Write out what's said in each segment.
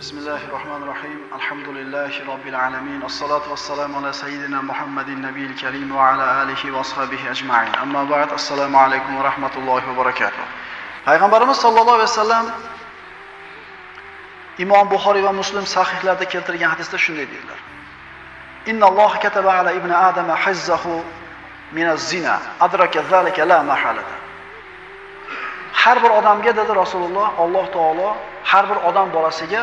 بسم الله الرحمن الرحيم الحمد لله رب العالمين الصلاة والسلام على سيدنا محمد النبي الكريم وعلى آله وصحبه أجمعين أما بعد السلام عليكم ورحمة الله وبركاته هاي غنبرنا صلى الله عليه وسلم إمام بخاري ومسلم صحيح لدى كيلتر يحدث شنو يدير إن الله كتب على ابن آدم حزه من الزنا أدرك ذلك لا محاله har bir odamga dedi rasululloh alloh taolo har bir odam bolasiga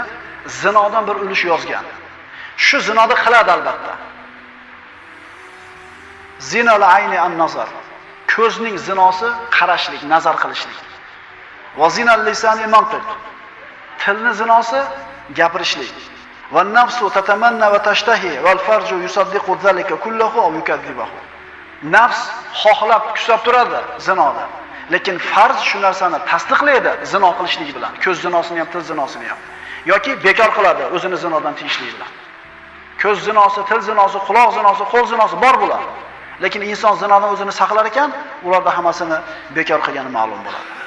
zinodan bir ulush yozgan. Shu zinoni qiladi albatta. Zinal ayni an nazar. Ko'zning zinosi qarashlik nazar qilishlik. Va zinal lisani mantiq. Tilni zinosi gapirishlik. Va nafsu tatamanna va tashtahi val farju yusaddiqu zalika kullahu aw yukazzibuhu. nafs xohlab kusab turadi zinoda lekin farz shu narsani tasdiqlaydi zino qilishlik bilan. Ko'z zinosini ham til zinosini ham. Yoki bekor qiladi o'zini zinodan tiyishlik bilan. Ko'z zinosi til zinosi quloq zinosi qo'l zinosi bor bular. Lekin inson zinodan o'zini saqlar ekan ularda hammasini bekor qilgani ma'lum bo'ladi.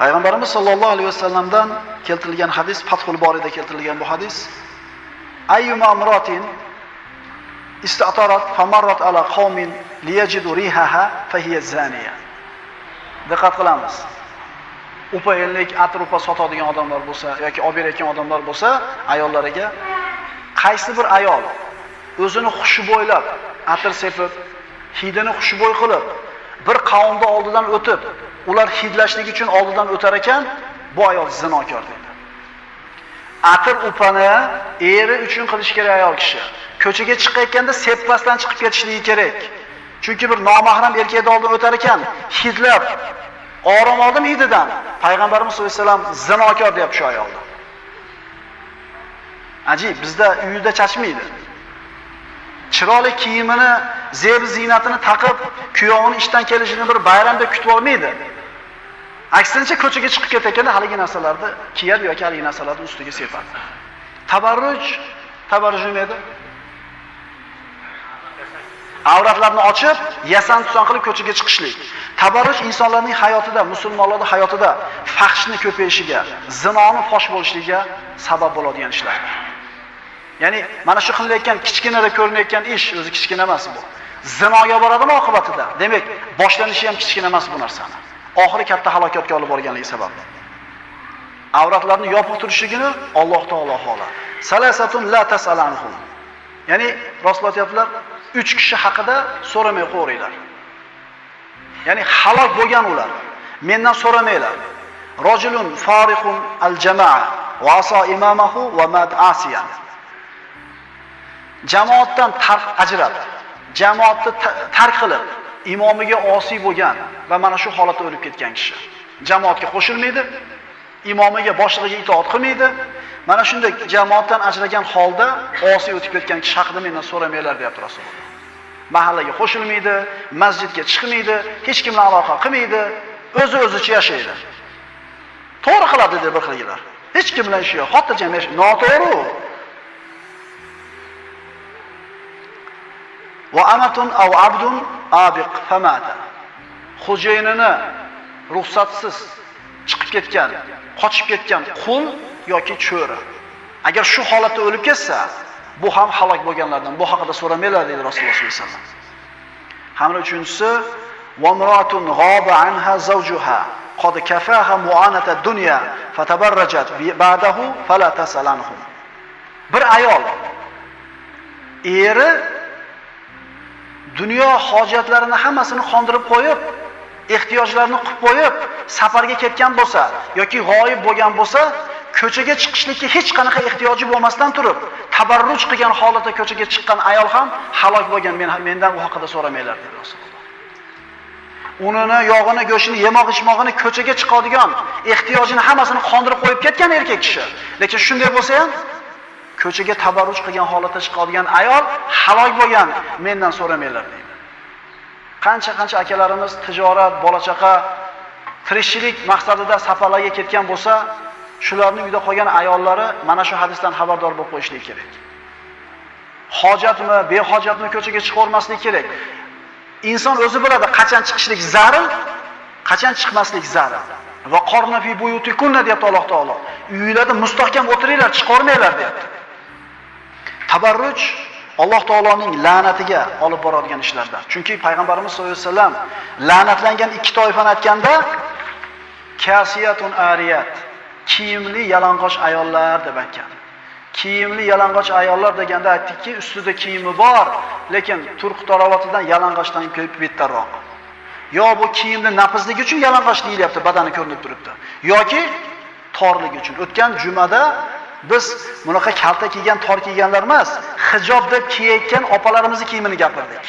Payg'ambarimiz sollallohu alayhi vasallamdan keltirilgan hadis fathul borida keltirilgan bu hadis. Ayyuma amratin istatarat famarrat ala qaumin liyajidu rihaha fahiya zaniya. Diqqat qilamiz. Upa ellik atir sotadigan odamlar bo'lsa yoki olib berayotgan odamlar bo'lsa ayollariga qaysi bir ayol o'zini xushbo'ylab atir sepib hidini xushbo'y qilib bir qavmda oldidan o'tib ular hidlashlik uchun oldidan o'tar ekan bu ayol zinokor deydi atir upani eri uchun qilish kerak ayol kishi. Ko'chaga chiqayotganda sepmasdan chiqib ketishligi kerak. Chunki bir nomahram erkakni oldidan o'tar ekan. Hidlab. Orom oldim hididan. Payg'ambarimiz sollallohu alayhi vasallam zinokor deyapti shu ayolni ajib bizda uyida chashmaydi. chiroyli kiyimini zeb ziynatini taqib kuyovini ishdan kelishini bir bayramda kutib olmaydi. Aksincha ko'chaga chiqib ketayotganda haligi narsalarni kiyadi yoki haligi narsalarni ustiga sepadi. Tabarruj. Tabarruj nima edi? Avratlarni ochib yasan tusan qilib ko'chaga chiqishlik. Tabarruj insonlarning hayotida musulmonlarning hayotida fahshni ko'payishiga zinoni fosh bo'lishligiga sabab bo'ladigan ishlardir ya'ni mana shu qilinayotgan kichkinada ko'rinayotgan ish o'zi kichkina emas bu. Zinoga boradimi oqibatida? Demak boshlanishi ham kichkina emas bu narsani. Oxiri katta halokatga olib borganligi sababli avratlarni yopib turishligini Alloh taolo xohladi. Salasatun la tasalanhum. Ya'ni rostlatyaptilar uch kishi haqida so'ramay qo'yinglar. Ya'ni halok bo'lgan ular. Mendan so'ramanglar. Rajulun fariqun al jamaa va asa imamahu va mad asiyan. Jamoatdan tark ajrab jamoatni tark qilib imomiga osiy bo'lgan va mana shu holatda o'lib ketgan kishi. Jamoatga qo'shilmaydi imomiga boshlig'iga itoat qilmaydi. Mana shunday jamoatdan ajragan holda osiy o'tib ketgan kishi haqida mendan so'ramanglar deyapti rasululloh. Mahallaga qo'shilmaydi masjidga chiqmaydi hech kim bilan aloqa qilmaydi o'zi o'zicha yashaydi to'g'ri qiladi dedi bir xilgilar hech kim bilan ishi yo'q xotirjam yashaydi noto'g'ri. Va amatun aw abdun abiq famata. Xo'jayinini ruxsatsiz chiqib ketgan qochib ketgan qul yoki cho'ri. Agar shu holatda o'lib ketsa bu ham halok bo'lganlardan bu haqida so'ramanglar deydi rasululloh sollallohu alayhi vasallam hamda uchinchisi وامرأة غاب عنها زوجها قد كفاها معانة الدنيا فتبرجت بعده فلا تسأل عنهم bir ayol eri dunyo hojatlarini hammasini qondirib qo'yib ehtiyojlarini qilib qo'yib safarga ketgan bo'lsa yoki g'oyib bo'lgan bo'lsa ko'chaga chiqishlikka hech qanaqa ehtiyoji bo'lmasdan turib tabarruj qilgan holatda ko'chaga chiqqan ayol ham halok bo'lgan men mendan u haqida so'ramanglar dedi rasululloh. Unini yog'ini go'shtini yemoq ichmog'ini ko'chaga chiqadigan ehtiyojini hammasini qondirib qo'yib ketgan erkak kishi. Lekin shunday bo'lsa ham ko'chaga tabarruj qilgan holatda chiqadigan ayol halok bo'lgan mendan so'ramanglar deydi qancha qancha akalarimiz tijorat bola chaqa tirikchilik maqsadida safarlarga ketgan bo'lsa shularning uyda qolgan ayollari mana shu hadisdan xabardor bo'lib qo'yishligi kerak hojatmi behojatmi ko'chaga chiqavermaslik kerak inson o'zi biladi qachon chiqishlik zarur qachon chiqmaslik zarur Va qorna fi buyutikunna deyapti Alloh taolo. Uylarda mustahkam o'tiringlar, chiqarmanglar deyapti. Tabarruj Alloh taoloning la'natiga olib boradigan ishlardan. Chunki payg'ambarimiz sollallohu alayhi vasallam la'natlangan ikki toifani aytganda kasiyatun ariyat, kiyimli yalang'och ayollar deb aytgan. Kiyimli yalang'och ayollar deganda aytdikki, ustida kiyimi bor, lekin turq tarovatidan yalang'ochdan ko'p bettarroq. Yo bu kiyimni nafizligi uchun yalang'och deyilyapti, badani ko'rinib turibdi. yoki torligi uchun. O'tgan jumada biz bunaqa kalta kiygan, tor kiyganlar emas, hijob deb kiyayotgan opalarimizning kiyimini gapirdik.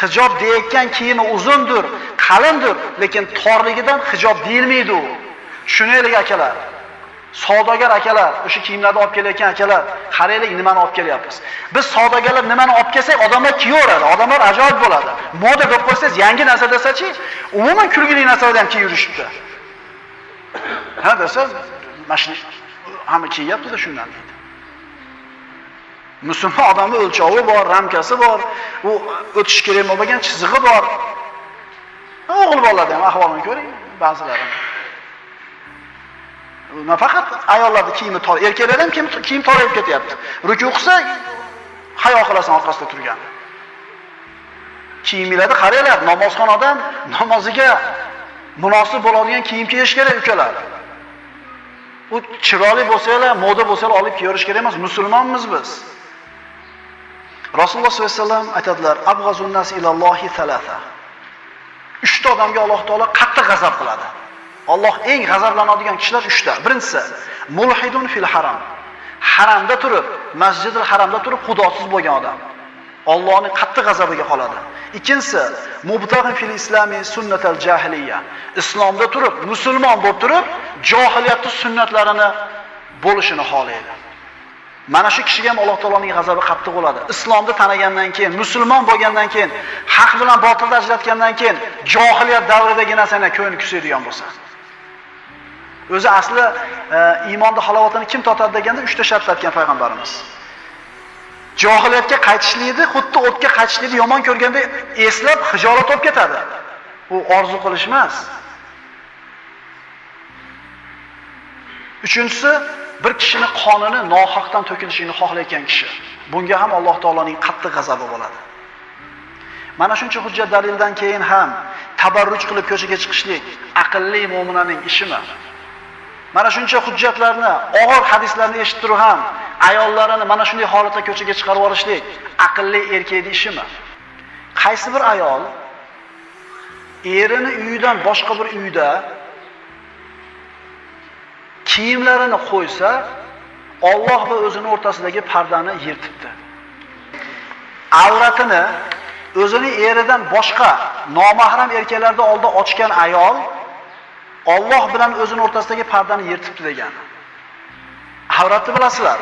Hijob deyotgan kiyimi uzundir, qalindir, lekin torligidan hijob deyilmaydi u. Tushunaylik akalar. Savdogar akalar, o'sha kiyimlarni olib kelayotgan akalar, qaraylik nimani olib kelyapmiz. Biz savdogarlar nimani olib kelsak, odamlar kiyaveradi, odamlar ajoyib bo'ladi. Moda deb qo'ysangiz, yangi narsa desachi, umuman kulgili narsalarni ham kiyib yurishibdi. Ha desa, mashina hamma kiyyapti-da shundan deydi. Musulmon odamning o'lchovi bor, ramkasi bor, u o'tish kerak bo'lmagan chizig'i bor. O'g'il bolalarda ham ahvolini ko'ring, ba'zilarini. Nafaqat ayollarning kiyimi tor, erkaklar ham kiyim kiyim torayib ketyapti. Ruku qilsa hayo qilasan orqasida turgan. Kiyimlarni qaranglar, namozxon odam namoziga munosib bo'ladigan kiyim kiyish kerak ukalar. U chiroyli bo'lsanglar, moda bo'lsanglar olib kiyarish kerak emas, musulmonmiz biz. Rasululloh sollallohu alayhi vasallam aytadilar: "Abghazun nas ilallohi thalatha." Uchta odamga Alloh taolo qattiq g'azab qiladi. Alloh eng g'azablanadigan kishilar 3 ta. Birinchisi, mulhidun fil haram. Haramda turib, Masjidul Haramda turib xudosiz bo'lgan odam. Allohning qattiq g'azabiga qoladi. Ikkinchisi, mubtaghi fil islami sunnatal jahiliya. Islomda turib, musulmon bo'lib turib, jahiliyatning sunnatlarini bo'lishini xohlaydi. Mana shu kishiga ham Alloh taoloning g'azabi qattiq bo'ladi. Islomni tanagandan keyin, musulmon bo'lgandan keyin, haq bilan botilni ajratgandan keyin, jahiliyat davridagi narsani ko'ngli kusaydigan bo'lsa. O'zi asli e, iymonning halovatini kim totadi deganda 3 ta shart aytgan payg'ambarimiz. Johiliyatga qaytishlikni, xuddi o'tga qaytishlikni yomon ko'rganda eslab hijolat olib ketadi. Bu orzu qilish emas. Uchinchisi, bir kishini qonini nohaqdan to'kilishini xohlayotgan kishi. Bunga ham Alloh taoloning qattiq g'azabi bo'ladi. Mana shuncha hujjat dalildan keyin ham tabarruj qilib ko'chaga chiqishlik aqlli mu'minaning ishimi? Mana shuncha hujjatlarni, og'ir hadislarni eshitib turib ham ayollarini mana shunday holatda ko'chaga chiqarib yuborishlik aqlli erkakning ishimi? Qaysi bir ayol erini uyidan boshqa bir uyda kiyimlarini qo'ysa, Alloh va o'zini o'rtasidagi pardani yirtibdi. Avratini o'zini eridan boshqa nomahram erkaklarda oldida ochgan ayol Alloh bilan o'zini o'rtasidagi pardani yirtibdi degan. Avratni bilasizlar.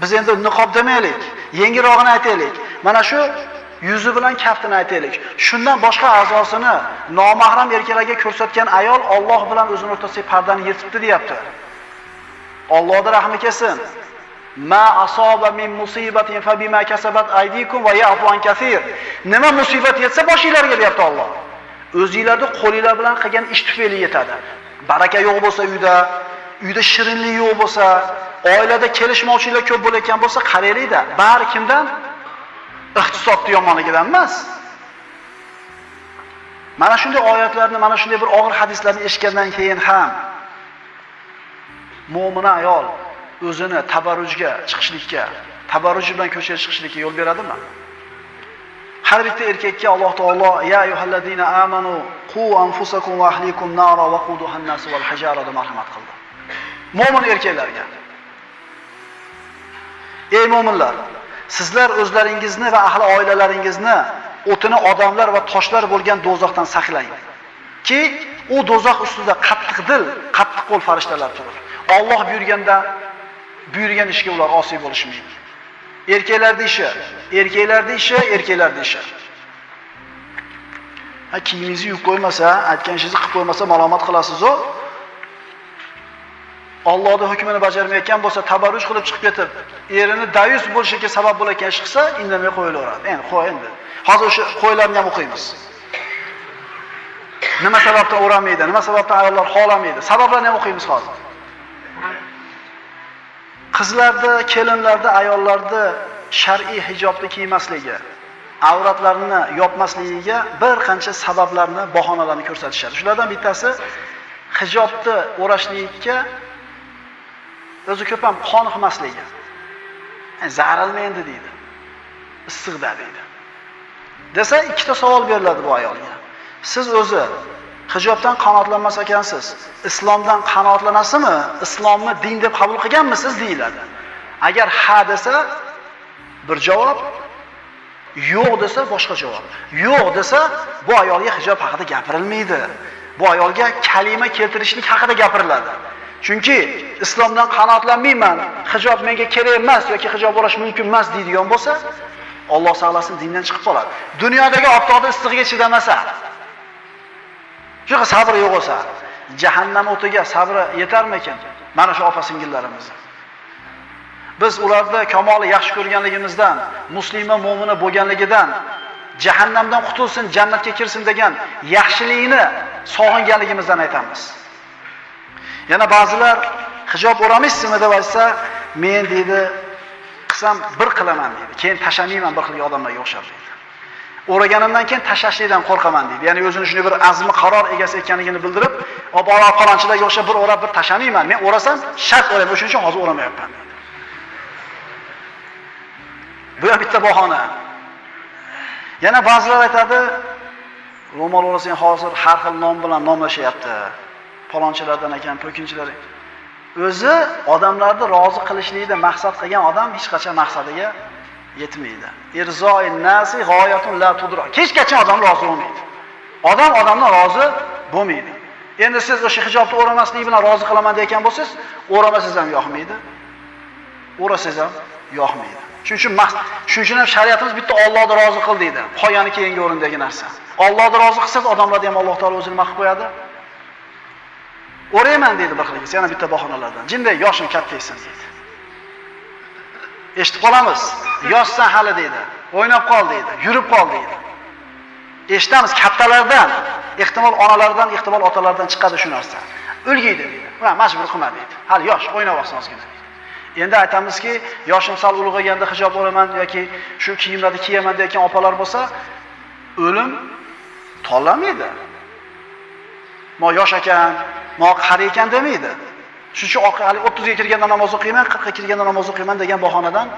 Biz endi niqob demaylik, yengilrog'ini aytaylik. Mana shu yuzi bilan kaftini aytaylik. Shundan boshqa a'zosini nomahram erkaklarga ko'rsatgan ayol Alloh bilan o'zini o'rtasidagi pardani yirtibdi deyapti. Allohning rahmi kelsin. Ma asoba min musibatin fa bima kasabat aydikum va ya'fu an kaseer. Nima musibat yetsa boshingizlarga deyapti Alloh. O'zingizlarni qo'linglar bilan qilgan ish tufayli yetadi. Baraka yo'q bo'lsa uyda, uyda shirinlik yo'q bo'lsa, oilada kelishmovchiliklar ko'p bo'layotgan bo'lsa, qaraylik-da, bari kimdan? iqtisodni yomonligidan emas. Mana shunday oyatlarni, mana shunday bir og'ir hadislarni eshitgandan keyin ham mu'mina ayol o'zini tabarrujga chiqishlikka, tabarruj bilan ko'chaga chiqishlikka yo'l beradimi? Har bitta erkakka Alloh taolo ya ayyuhallazina amanu qu anfusakum va ahlikum nara va quduha an-nas wal hajara deb marhamat qildi. Mo'min erkaklarga. Ey mo'minlar, sizlar o'zlaringizni va ahli oilalaringizni o'tini odamlar va toshlar bo'lgan do'zaxdan saqlang. Ki u do'zax ustida qattiq dil, qattiq qo'l farishtalar turur. Alloh buyurganda buyurgan ishga ular osiy bo'lishmaydi. Erkaklarning ishi, erkaklarning ishi, erkaklarning ishi. Ha kiyimingizni yuvib qo'ymasa, aytganingizni qilib qo'ymasa malomat qilasiz-ku. Allohning hukmini bajarmayotgan bo'lsa, tabarruj qilib chiqib ketib, erini dayus bo'lishiga sabab bo'layotgan ish qilsa, indamay qo'yilaveradi. Endi qo'y endi. Hozir o'sha qo'ylarni ham o'qiymiz. Nima sababdan o'ramaydi? Nima sababdan ayollar xohlamaydi? Sabablarni ham o'qiymiz hozir. Qizlarda, kelinlarda, ayollarda shar'iy hijobni kiymasligi, avratlarini yopmasligiga bir qancha sabablarni, bahonalarni ko'rsatishadi. Shulardan bittasi hijobni o'rashlikka o'zi ko'p ham qoniqmasligi. E, Zarilmaydi deydi. Issiqda deydi. Desa ikkita savol beriladi bu ayolga. Siz o'zi hijobdan qanoatlanmas ekansiz. Islomdan qanoatlanasizmi? Islomni din deb qabul qilganmisiz deyiladi. Agar ha desa bir javob, yo'q desa boshqa javob. Yo'q desa bu ayolga hijob haqida gapirilmaydi. Bu ayolga kalima keltirishlik haqida gapiriladi. Chunki islomdan qanoatlanmayman, hijob menga kerak emas yoki hijob bo'lish mumkin emas deydigan bo'lsa, Alloh saqlasin dindan chiqib qoladi. Dunyodagi oftobda issig'iga chidamasa, shunaqa sabri yo'q bo'lsa, jahannam o'tiga sabri yetarmikin? Mana shu opa singillarimiz. Biz ularda kamoli yaxshi ko'rganligimizdan, muslima mu'mina bo'lganligidan jahannamdan qutulsin, jannatga kirsin degan yaxshilikni sog'inganligimizdan aytamiz. Yana ba'zilar hijob o'ramaysizmi deb aytsa, men deydi, qilsam bir qilaman deydi. Keyin tashamayman bir xil odamlarga o'xshab deydi. O'raganimdan keyin tashlashlikdan qo'rqaman deydi. Ya'ni o'zini shunday bir azmi qaror egasi ekanligini bildirib, "Obora falonchilarga o'xshab bir o'rab bir tashlamayman Men o'rasam shart o'rayman, o'shuning uchun hozir o'ramayapman." deydi. Bu ham bitta bahona. Yana ba'zilar aytadi, ro'mol o'rasang hozir har xil nom bilan nomlashyapti. Falonchilardan ekan, po'kinchilar O'zi odamlarni rozi qilishlikda maqsad qilgan odam hech qachon maqsadiga yetmaydi. Irzoi nasi g'oyatun la tudro. Kechgacha odam rozi bo'lmaydi. Odam odamdan rozi bo'lmaydi. Endi siz o'sha hijobni o'ramaslik bilan rozi qilaman degan bo'lsangiz, o'ramasangiz ham yoqmaydi. O'rasangiz ham yoqmaydi. Shuning uchun shuning uchun ham shariatimiz bitta Allohni rozi qil deydi. Qo'yani keyingi o'rindagi narsa. Allohni rozi qilsangiz, odamlarni ham Alloh taolo o'zini maqib qo'yadi. O'rayman deydi bir xilgisi, yana bitta bahonalardan. Jinday yoshim kattaysan deydi. Eshitib qolamiz. Yoshsan hali deydi. O'ynab qol deydi. Yurib qol deydi. Eshitamiz kattalardan, ehtimol onalardan, ehtimol otalardan chiqadi shu narsa. O'lgiydi deydi. ular majbur qilma deydi. Hali yosh, o'ynab olsin ozgina. Endi aytamizki, yoshim sal ulg'ayganda hijob olaman yoki shu kiyimlarni kiyaman degan opalar bo'lsa, o'lim tanlamaydi. Mo yosh ekan, mo qari ekan demaydi. Shuning uchun hali 30 ga kirganda namoz o'qiyman, 40 ga kirganda namoz o'qiyman degan bahonadan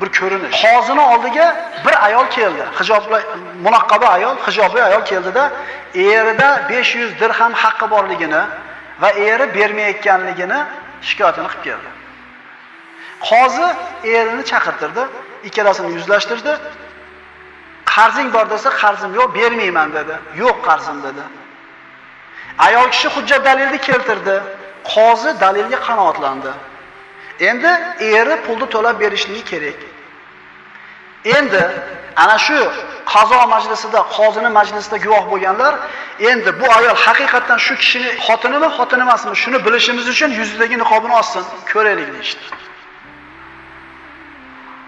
bir ko'rinish. Hozini oldiga bir ayol keldi. Hijobli munaqqaba ayol, hijobli ayol keldida erida 500 dirham haqqi borligini va eri bermayotganligini shikoyatini qilib keldi. Qozi erini chaqirtirdi, ikkalasini yuzlashtirdi. Qarzing bor desa, qarzim yo'q, bermayman dedi. Yo'q qarzim dedi. Ayol kishi hujjat dalilni keltirdi. Qozi dalilga qanoatlandi. Endi eri pulni to'lab berishligi kerak. Endi ana shu qazo majlisida, qozini majlisida guvoh bo'lganlar, endi bu ayol haqiqatdan shu kishini xotinimi, xotini emasmi, shuni bilishimiz uchun yuzidagi niqobini olsin, ko'raylik deyishdi.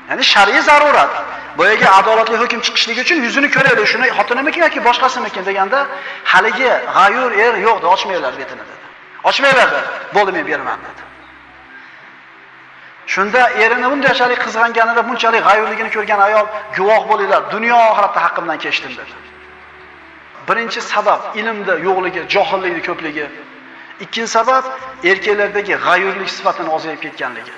Ya'ni shar'iy zarurat. Boyaga adolatli hukm chiqishligi uchun yuzini ko'raylik, shuni xotinimikin yoki boshqasimikin deganda, haligi g'ayur er yo'q, ochmaylar betini dedi. Ochmaylar dedi. Bo'ldi men beraman dedi. Shunda erini bunchalik qizg'anganida, bunchalik g'ayurligini ko'rgan ayol guvoh bo'linglar, dunyo oxiratda haqqimdan kechdim dedi. Birinchi sabab ilmda yo'qligi, johillikning ko'pligi. Ikkinchi sabab erkaklardagi g'ayurlik sifatini ozayib ketganligi.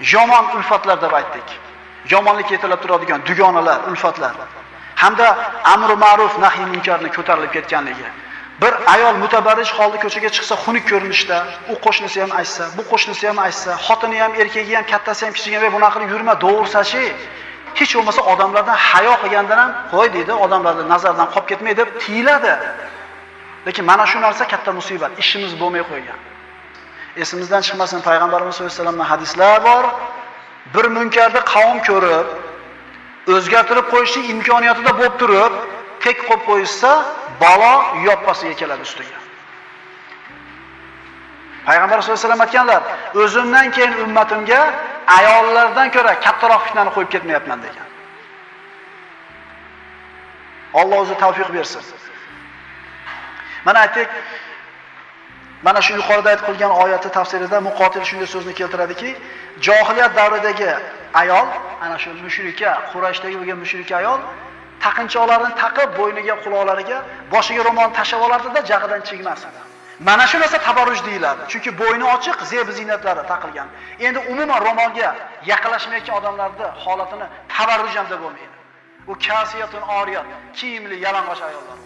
yomon ulfatlar deb aytdik. Yomonlik yetilib turadigan dugonalar, ulfatlar hamda amri ma'ruf nahiy munkarni ko'tarilib ketganligi. Bir ayol mutabarrish holda ko'chaga chiqsa xunuk ko'rinishda, u qo'shnisi ham aytsa, bu qo'shnisi ham aytsa, xotini ham, erkagi ham, kattasi ham, kichigi ham bunaqa qilib yurma, dovursachi. hech bo'lmasa odamlardan hayo qilgandan ham qo'y deydi, odamlardan nazardan qolib ketmay deb tiyiladi. Lekin mana shu narsa katta musibat, ishimiz bo'lmay qo'ygan. Esimizdan chiqmasin payg'ambarimiz sollallohu alayhi vasallamdan hadislar bor. Bir munkarni qavm ko'rib, o'zgartirib qo'yishning imkoniyatida bo'lib turib, tek qo'yib qo'ysa, balo yoppasiga keladi ustiga. Payg'ambar sollallohu alayhi vasallam aytganlar, o'zimdan keyin ummatimga ayollardan ko'ra kattaroq fitnani qo'yib ketmayapman degan. Alloh o'zi tavfiq bersin. Mana aytdik, mana shu yuqorida aytib qilgan oyati tafsirida muqotil shunday so'zni keltiradiki, jahiliyat davridagi ayol, ana shu mushrika, Qurayshdagi bo'lgan mushrika ayol taqinchoqlarini taqib, bo'yniga, quloqlariga, boshiga ro'molni tashab olardida jag'idan chigmasdi. Mana shu narsa tabarruj deyiladi. Chunki bo'yni ochiq, zeb ziynatlari taqilgan. Endi umuman ro'molga yaqinlashmayotgan odamlarni holatini tabarruj ham deb bo'lmaydi. U kasiyatun oriyat, kiyimli yalang'och ayollar.